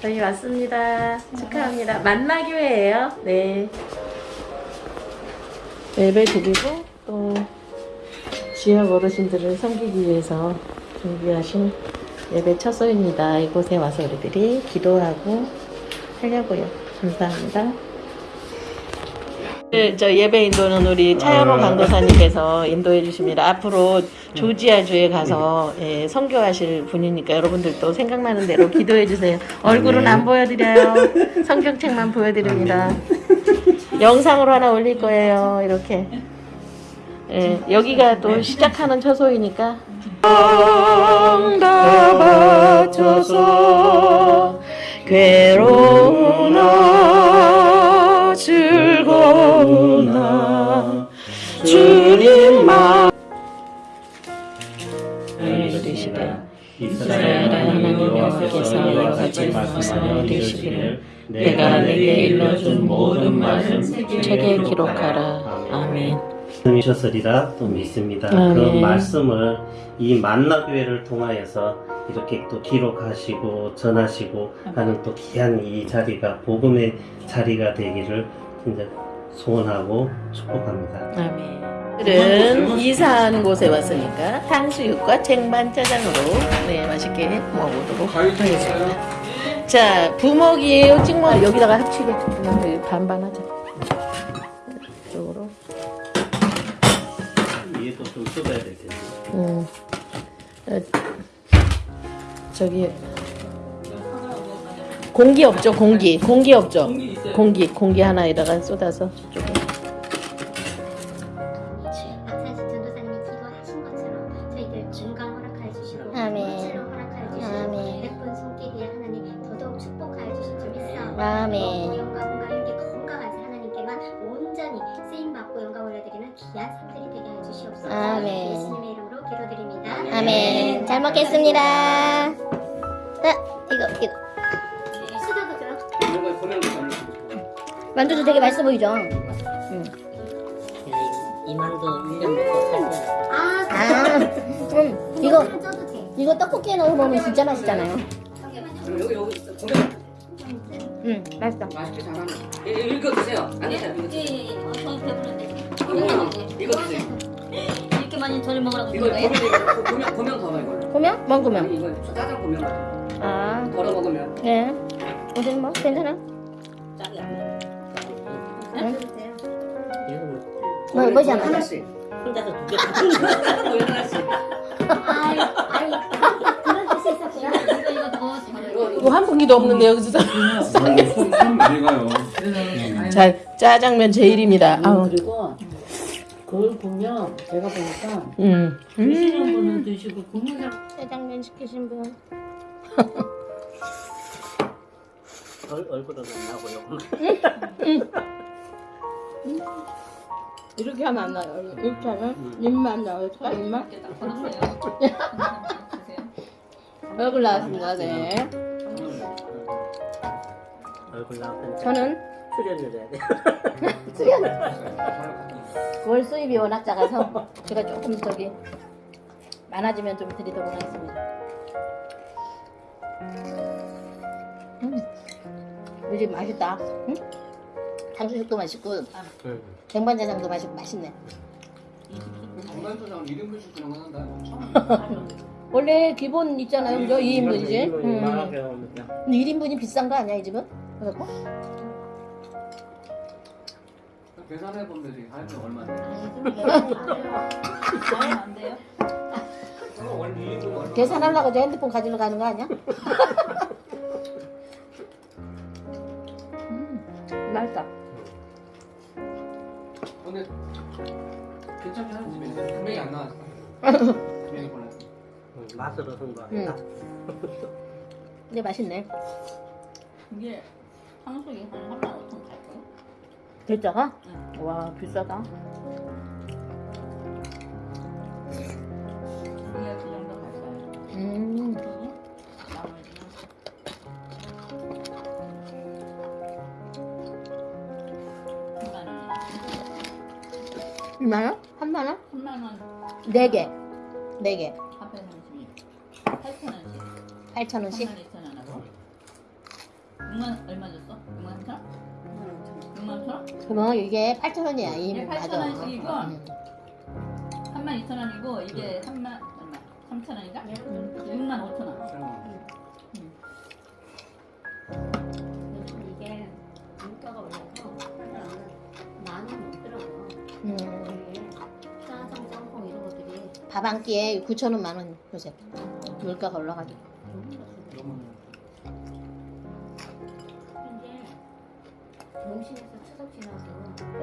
저희 왔습니다. 축하합니다. 만나교회예요. 네. 예배 드리고 또 지역 어르신들을 섬기기 위해서 준비하신 예배 처소입니다. 이곳에 와서 우리들이 기도하고 하려고요. 감사합니다. 네, 저 예배 인도는 우리 차영호 강도사님께서 인도해 주십니다. 앞으로 조지아 주에 가서 예, 선교하실 분이니까 여러분들도 생각나는 대로 기도해 주세요. 얼굴은 안 보여드려요. 성경책만 보여드립니다. 영상으로 하나 올릴 거예요. 이렇게. 예, 여기가 또 시작하는 처소이니까. 응답하소서 괴로우 이스라엘 하나님 여호와께서 가지 말씀하여 이르시기를 내가 내게 일러준 모든 말씀 책에 기록하라 아멘 말씀이셨으리라 또 믿습니다. 아멘. 그 말씀을 이 만나교회를 통하여서 이렇게 또 기록하시고 전하시고 하는 또 귀한 이 자리가 복음의 자리가 되기를 이제 소원하고 축복합니다. 아멘 오늘은 이사하는 곳에 왔으니까 탕수육과 쟁반 짜장으로 네 맛있게 먹어보도록 하겠습니다. 자 부먹이에요 찍먹 여기다가 합치게 그냥 여기 반반 하자. 이쪽으로. 위에도 좀 뜯어야 되겠네요. 음. 어, 저기 공기 없죠 공기. 공기 없죠. 공기 공기 하나에다가 쏟아서 저쪽 아멘. 영광과 이렇게 건강하신 하나님께만 온전히 쓰임 받고 영광 올려드리는 귀한 삶들이 되게 하여 주시옵소서 아멘. 예수님의 이름으로 기도드립니다 아멘. 잘 먹겠습니다. 자, 이거, 이거. 수저도 좀 만두도 되게 맛있어 보이죠? 이만도 1년 먹고 살거야 아, 아, 음, 이거, 이거 떡볶이에 넣어 먹으면 진짜 맛있잖아요. 여기 여기 음, 맛있어. 맛있게 잘하네. 예, 예, 읽어 드세요. 아니. 예예예. 어, 배부른데. 이거 드세요. 이렇게 많이 저를 먹으라고 이거 이거 보면 보면 더봐 이거. 보면? 먹으면? 아니 이거 짜장 보면 맛. 아, 덜어 먹으면. 네. 어쨌든 뭐, 괜찮아. 짝이 안 나. 뭐, 뭐지 않아? 하나씩. 혼자서 두개 뭐 하나씩. 이거 뭐한 분기도 없는데 여기서 손, 손 많이 가요. 자 짜장면 제일입니다 아우 그리고 그걸 보면 제가 보니까 음. 드시는 분은 드시고 사람 짜장면 시키신 분. 얼- 얼굴은 안 나고요. 이렇게 하면 안 나요. 이렇게 하면 입만 나와요. 차 입만. 이렇게 딱. 얼굴 나왔습니다. 네. 얼굴 나왔으니까 저는 출연을 해야 돼. 월 수입이 워낙 작아서 제가 조금 저기 많아지면 좀 드리도록 하겠습니다. 음, 요즘 맛있다. 응? 탕수육도 맛있고 쟁반짜장도 맛있고 맛있네. 장난조장 1인분씩 그런 거 한다. 원래 기본 있잖아요, 그죠? 2인분이지. 음. 말하게 하는데. 근데 1인분이 비싼 거 아니야, 이 집은? 그래갖고? 계산해 보면 되지. 하여튼 얼마인데. 아예 안 돼요? 어, 원래 1인분 얼마? 계산하려고 저 핸드폰 가지러 가는 거 아니야? 음, 맛있다. 근데 괜찮게 하는 집인데 금액이 안 나왔어. 금액이 골랐어. 맛으로 응. 승부하겠다. 근데 맛있네. 이게 탕수육이 한 3만 5천 갈까요? 대짜가? 와, 비싸다. 이게 그 정도? 음. 나머지는 3만 원. 2만원? 3만원? 3만 원 4개. 4개. 합해서 8천 원씩. 8,000원씩? 3만 2천 원하고 6만 얼마 줬어? 6만 3천? 6만 3천? 그러면 이게 8,000원이야. 이 이게 맞아. 8,000원 이고 음. 3만 2천 원이고 이게 3만 얼마? 3천 원인가? 6만 5천 원. 이게 물가가 올라서 많이 먹더라고요. 음. 이게 짜장, 짬뽕 이런 것들이 밥 한 끼에 9,000원 만원 요새. 물가가 올라가지고. 좋 용신에서 추석 지나고